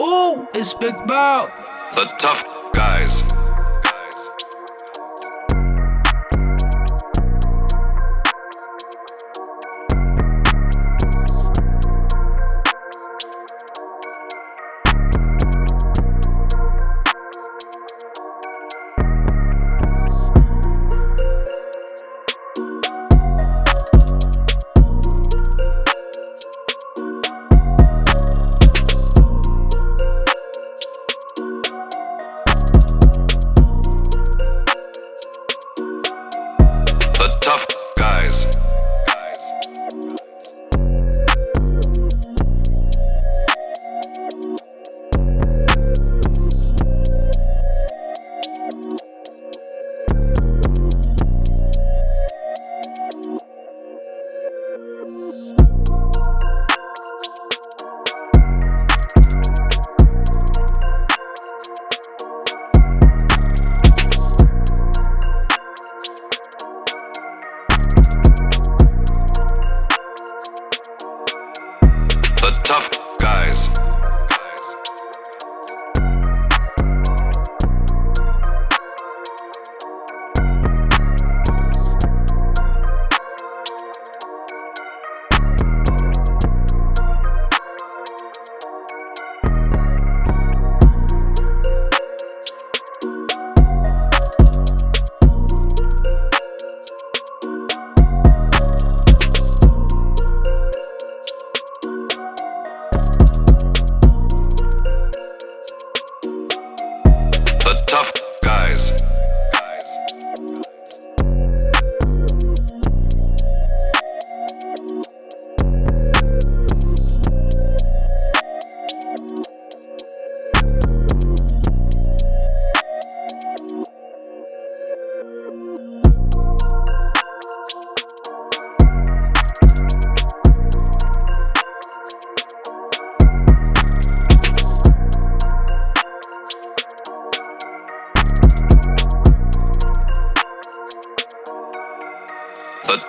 Ooh, it's Big Bow. The tough guys. Tough guys. The tough guys. Tough guys.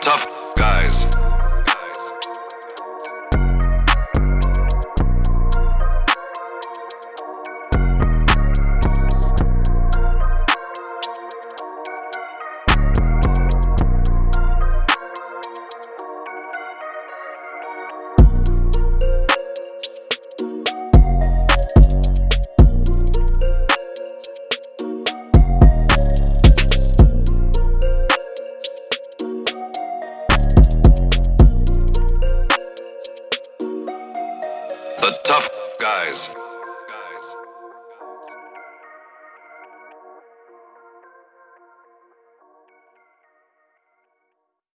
Tough guys. The tough guys.